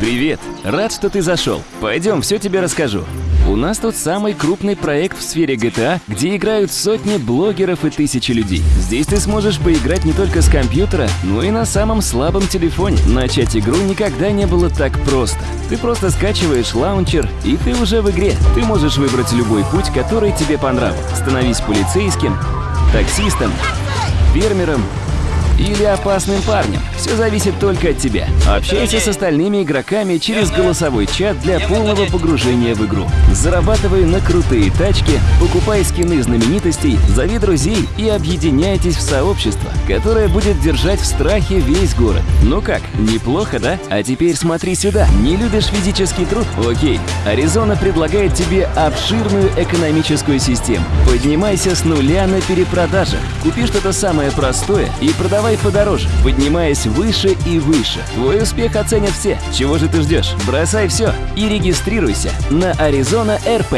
Привет! Рад, что ты зашел. Пойдем, все тебе расскажу. У нас тут самый крупный проект в сфере GTA, где играют сотни блогеров и тысячи людей. Здесь ты сможешь поиграть не только с компьютера, но и на самом слабом телефоне. Начать игру никогда не было так просто. Ты просто скачиваешь лаунчер, и ты уже в игре. Ты можешь выбрать любой путь, который тебе по. Становись полицейским, таксистом, фермером или опасным парнем. Все зависит только от тебя. Общайся с остальными игроками через голосовой чат для полного погружения в игру. Зарабатывай на крутые тачки, покупай скины знаменитостей, зови друзей и объединяйтесь в сообщество, которое будет держать в страхе весь город. Ну как, неплохо, да? А теперь смотри сюда. Не любишь физический труд? Окей. Аризона предлагает тебе обширную экономическую систему. Поднимайся с нуля на перепродажах. Купи что-то самое простое и продавай подороже, поднимаясь выше и выше. Твой успех оценят все. Чего же ты ждешь? Бросай все и регистрируйся на Аризона РП.